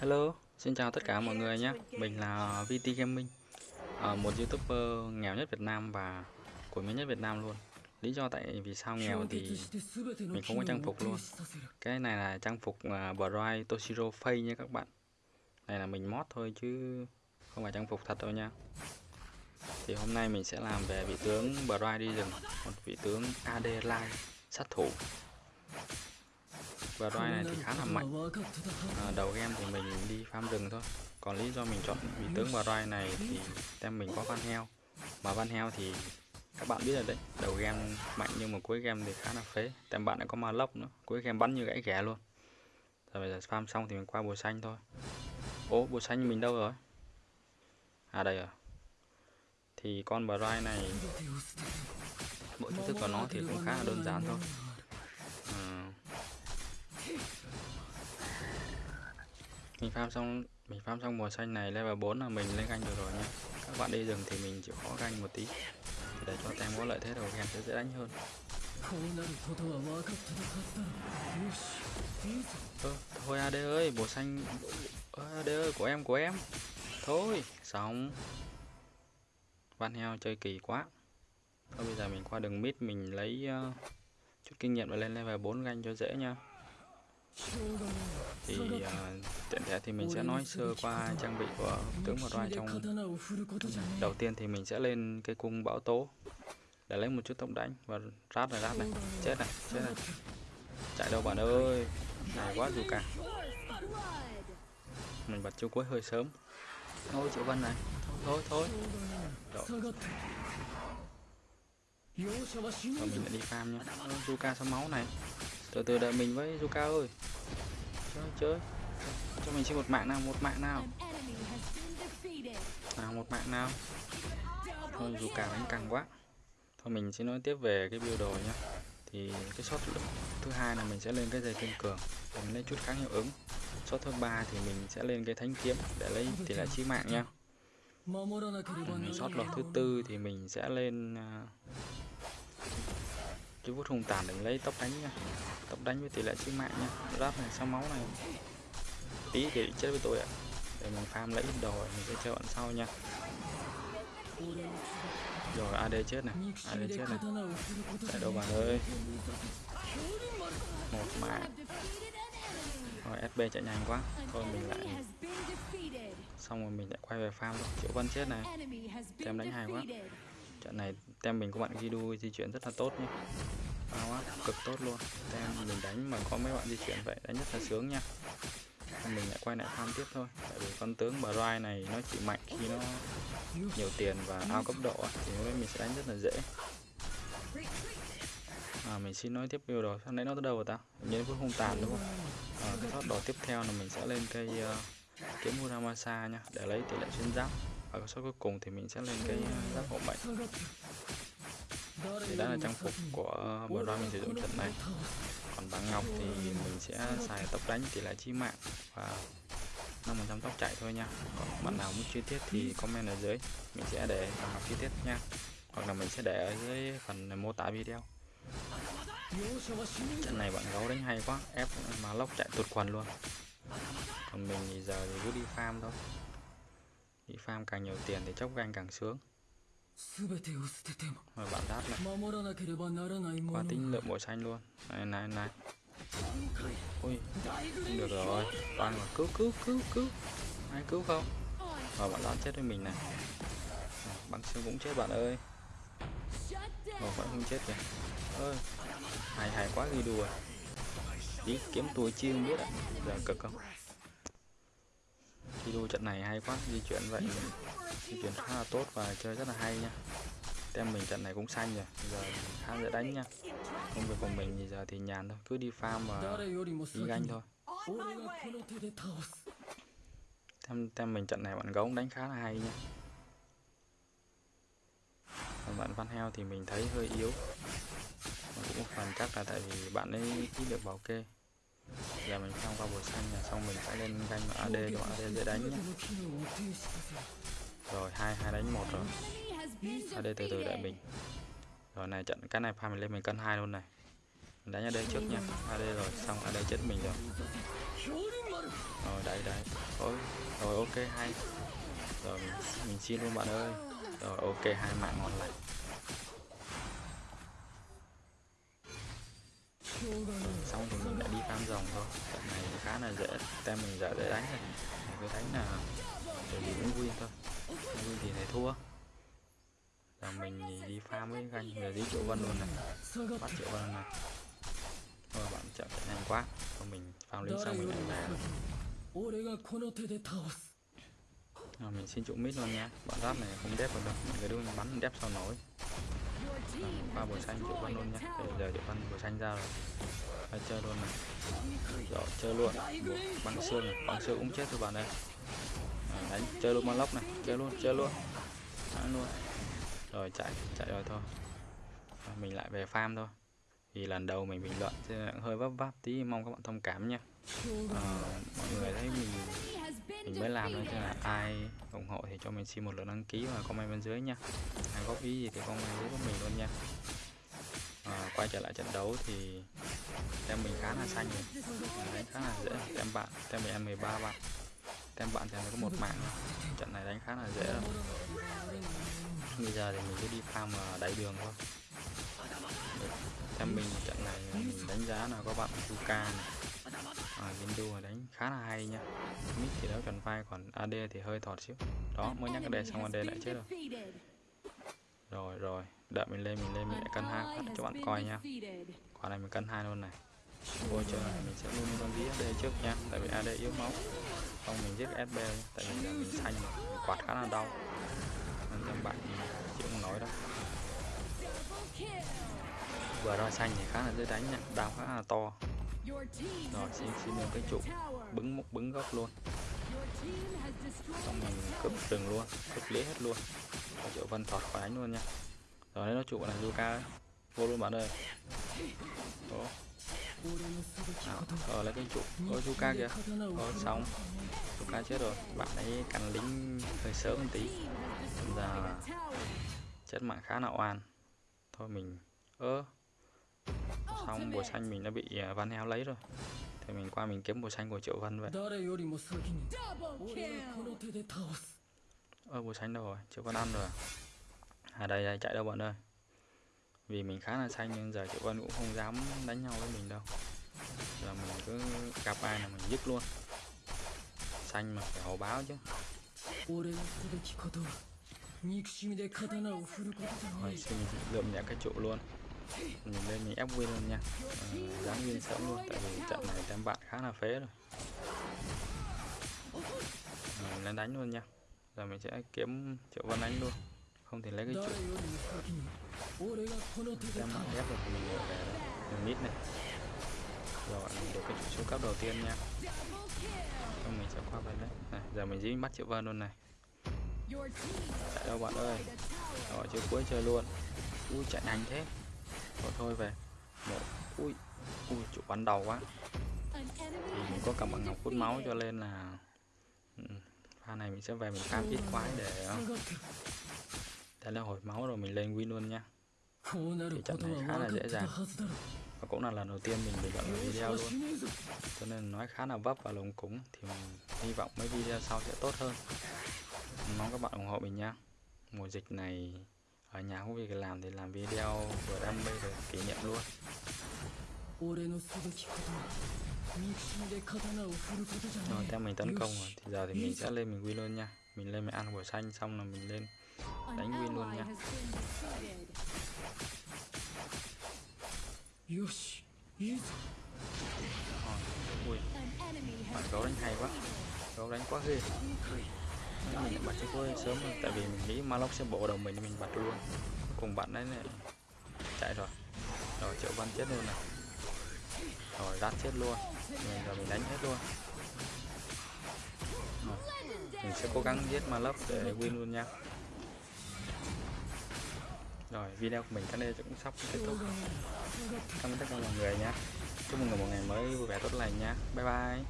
Hello, xin chào tất cả mọi người nhé. Mình là VT Gaming, ờ, một YouTuber nghèo nhất Việt Nam và của mình nhất Việt Nam luôn. Lý do tại vì sao nghèo thì mình không có trang phục luôn. Cái này là trang phục ờ, Bright Toshiro Fake nha các bạn. Này là mình mod thôi chứ không phải trang phục thật đâu nha. Thì hôm nay mình sẽ làm về vị tướng Bright đi rừng, một vị tướng AD Line sát thủ và roi này thì khá là mạnh. à, đầu game thì mình đi farm rừng thôi. Còn lý do mình chọn vị tướng và roi này thì tem mình có van heo. Mà van heo thì các bạn biết rồi đấy đầu game mạnh nhưng mà cuối game thì khá là phế. Tem bạn lại có ma lốc nữa cuối game bắn như gãy ghẻ luôn. Rồi bây giờ farm xong thì mình qua bùa xanh thôi. Ố bùa xanh mình đâu rồi? À đây rồi. Thì con bờ roi này bộ chiêu thức của nó thì cũng khá là đơn giản thôi mình farm xong mình farm xong mùa xanh này level 4 là mình lên ganh được rồi nhé các bạn đi rừng thì mình chịu khó ganh một tí. Thì để cho tem có lợi thế đầu game sẽ dễ đánh hơn. Ơ, thôi AD ơi mùa xanh. AD ơi của em của em. Thôi xong. Van heo chơi kỳ quá. Thôi bây giờ mình qua đường mid mình lấy uh, chút kinh nghiệm và lên level 4 ganh cho dễ nha. Thì uh, tiện thể thì mình sẽ nói sơ qua trang bị của tướng một roi trong đầu tiên thì mình sẽ lên cái cung bão tố để lấy một chút tốc đánh và rát này rát này. Chết này chết này. Chạy đâu bạn ơi? Này, quá dù cả. Mình bật chiêu cuối hơi sớm. Thôi triệu vân này. Thôi thôi. Rồi. Mình lại đi farm nhá. Zuka sao máu này? Từ từ đợi mình với Zuka ơi. Chơi chơi cho mình xin một mạng nào một mạng nào. Nào một mạng nào. Thôi Zuka đánh căng quá. Thôi mình sẽ nói tiếp về cái build đồ nhá. Thì cái shot thứ hai là mình sẽ lên cái dây kiên cường. Để mình lấy chút kháng hiệu ứng. Shot thứ ba thì mình sẽ lên cái thánh kiếm để lấy tỷ lệ chí mạng nha. Ừ, shot lọt thứ tư thì mình sẽ lên uh, cái vút hung tàn để lấy tốc đánh nha. Tốc đánh với tỷ lệ chí mạng nha. Ráp này sau máu này tí thì chết với tôi ạ. Để mình farm lấy ít đồ mình sẽ chơi bạn sau nha. Rồi, AD chết này, AD chết này. Chạy đâu bạn ơi. Một mạng. Rồi SB chạy nhanh quá. Thôi, mình lại xong rồi mình lại quay về farm triệu vân chết này. Tem đánh hay quá. Trận này tem mình có bạn Gidu di chuyển rất là tốt nhé bao á cực tốt luôn. Tem mình đánh mà có mấy bạn di chuyển vậy, đánh rất là sướng nha mình lại quay lại farm tiếp thôi. Tại vì con tướng bà này nó chỉ mạnh khi nó nhiều tiền và ao cấp độ thì lúc mình sẽ đánh rất là dễ. À, mình xin nói tiếp điều rồi. Sao nãy nó tới đâu rồi ta? Nhớ với không tàn đúng không? À, cái thoát đồ tiếp theo là mình sẽ lên cây uh, kiếm Muramasa nha để lấy tỷ lệ xuyên giáp. Và số cuối cùng thì mình sẽ lên cái uh, ờ, giáp hộ mệnh thì đó là trang phục của bộ đôi mình sử dụng trận này. Còn bảng ngọc thì mình sẽ xài tốc đánh tỷ lệ chí mạng và 5% tốc chạy thôi nha. Còn bạn nào muốn chi tiết thì comment ở dưới. Mình sẽ để bảng ngọc chi tiết nha. Hoặc là mình sẽ để ở dưới phần mô tả video. Trận này bạn gấu đánh hay quá. Ép mà lốc chạy tụt quần luôn. Còn mình thì giờ thì cứ đi farm thôi. Đi farm càng nhiều tiền thì chốc ganh càng sướng rồi bạn đáp lại qua tính lượng bộ xanh luôn. Này này này. Ui không được rồi. Toàn là cứu cứu cứu cứu. Ai cứu không? Rồi bạn đáp chết với mình này. Băng xương cũng chết bạn ơi. Rồi vẫn không chết kìa. Ơi hay hay quá ghi đùa. Chỉ kiếm tuổi chiêu biết ạ. Giờ cực không video trận này hay quá, di chuyển vậy. Di chuyển khá là tốt và chơi rất là hay nha. Tem mình trận này cũng xanh rồi, giờ khá dễ đánh nha. Công việc của mình thì giờ thì nhàn thôi, cứ đi farm và đi ganh thôi. Tem tem mình trận này bạn gấu đánh khá là hay nha. Còn bạn văn heo thì mình thấy hơi yếu. Cũng một phần chắc là tại vì bạn ấy ít được bảo kê giờ mình xong qua bùa xanh là xong mình sẽ lên ganh AD cho AD dễ đánh nhé rồi hai hai đánh một rồi. AD từ từ đợi mình. Rồi này trận cái này pha mình lên mình cân hai luôn này. Mình đánh AD trước nha AD rồi xong AD chết mình rồi. Rồi đấy đấy. Ôi, rồi ok hay. Rồi mình, mình xin luôn bạn ơi. Rồi ok hai mạng ngon lành. Xong thì mình đã đi farm rồng thôi. Trận này khá là dễ. Tem mình giờ dễ đánh này cứ đánh là để bị win thôi. Win thì thấy thua. Là mình đi farm với ganh người đi triệu vân luôn này. Bắt triệu vân này. Thôi bạn chậm chạy nhanh quá. Thôi mình farm lên xong mình lại về. Rồi mình xin trụ mít luôn nha. Bọn giáp này không đép được đâu. Mình cứ bắn đép sao nổi à, qua bùa xanh triệu con luôn nhá, bây giờ triệu con bùa xanh ra rồi. Hay chơi luôn này. Rồi chơi luôn. Băng xương này băng xương cũng chết thôi bạn đây, à, đánh chơi luôn lốc này. Chơi luôn chơi luôn. Đánh luôn. Rồi chạy chạy rồi thôi. Rồi, mình lại về farm thôi. Thì lần đầu mình bình luận hơi vấp váp tí mong các bạn thông cảm nha à, ờ, mọi người thấy mình mình mới làm nên cho là ai ủng hộ thì cho mình xin một lượt đăng ký và comment bên dưới nha. Ai góp ý gì thì comment dưới của mình luôn nha. À, quay trở lại trận đấu thì tem mình khá là xanh rồi đánh khá là dễ. Tem bạn tem mình em 13 bạn. Tem bạn thì có một mạng. Trận này đánh khá là dễ rồi bây giờ thì mình cứ đi farm ở đẩy đường thôi. Tem mình trận này mình đánh giá là có bạn Fuka này à, Gindu đánh khá là hay nha. Mid thì đấu trần vai còn AD thì hơi thọt xíu. Đó mới nhắc AD xong AD lại chết rồi. rồi rồi. Đợi mình lên mình lên mình lại cân hai. Phát cho bạn coi nha. quả này mình cân hai luôn này. Vô chơi này mình sẽ luôn con dí AD trước nha. Tại vì AD yếu máu. Không mình giết SB tại vì giờ mình xanh mình quạt khá là đau. Nên cho bạn chịu không nổi đâu. Vừa roi xanh thì khá là dễ đánh nha. Đau khá là to rồi xin xin lên cái trụ bứng một bứng gốc luôn. Xong mình cướp rừng luôn cướp lấy hết luôn. Và triệu vân thọt khỏi đánh luôn nha. Rồi đấy nó trụ là Zuka ấy. Vô luôn bạn ơi. Đó. Rồi lấy cái trụ. Ôi Zuka kìa. Rồi xong Zuka chết rồi. Bạn ấy cắn lính hơi sớm một tí. Giờ Chết mạng khá là oan. Thôi mình Ơ Xong bùa xanh mình đã bị à, Van Heo lấy rồi. Thì mình qua mình kiếm bùa xanh của Triệu Vân vậy. Ơ bùa xanh đâu rồi? Triệu Vân ăn rồi À? à đây, đây chạy đâu bọn ơi? Vì mình khá là xanh nhưng giờ Triệu Vân cũng không dám đánh nhau với mình đâu. Giờ mình cứ gặp ai là mình dứt luôn. Xanh mà phải hậu báo chứ. Rồi xin lượm nhẹ cái trụ luôn. Mình lên mình ép win luôn nha. À, Dám win sớm luôn Tại vì trận này tem bạn khá là phế rồi. Mình lên đánh luôn nha. Giờ mình sẽ kiếm Triệu Vân đánh luôn. Không thì lấy cái trụ em bạn ép được mình về mình mít này. Rồi mình được cái trụ số cấp đầu tiên nha. Xong mình sẽ qua bên đấy. Này giờ mình dính bắt triệu vân luôn này. Chạy đâu bạn ơi? Rồi chưa cuối chơi luôn. Ui chạy nhanh thế rồi thôi về. Một, ui ui trụ bắn đầu quá. Thì mình có cầm bằng ngọc hút máu cho nên là ừ, pha này mình sẽ về mình cam ít quái để ờ, Thế là hồi máu rồi mình lên win luôn nha Thì trận này khá là dễ dàng. Và cũng là lần đầu tiên mình bình luận video luôn. Cho nên nói khá là vấp và lúng cúng, Thì mình hy vọng mấy video sau sẽ tốt hơn. Mong các bạn ủng hộ mình nha Mùa dịch này ở nhà không việc làm thì làm video vừa đam mê rồi kỷ niệm luôn. Rồi, theo mình tấn công rồi, thì giờ thì mình sẽ lên mình win luôn nha. Mình lên mình ăn quả xanh xong là mình lên đánh win luôn nha. Ui, bạn gấu đánh hay quá. Gấu đánh quá ghê mình bật cái cuối sớm hơn, tại vì mình nghĩ Maloc sẽ bổ đầu mình nên mình bật luôn. Cùng bạn đấy này chạy rồi. Rồi, triệu văn chết luôn này. Rồi, rát chết luôn. Mình rồi mình đánh hết luôn. Rồi. mình sẽ cố gắng giết Maloc để win luôn nha. Rồi, video của mình đến đây cũng sắp kết thúc. Cảm ơn tất cả mọi người nha. Chúc mọi người một ngày mới vui vẻ tốt lành nha. Bye bye.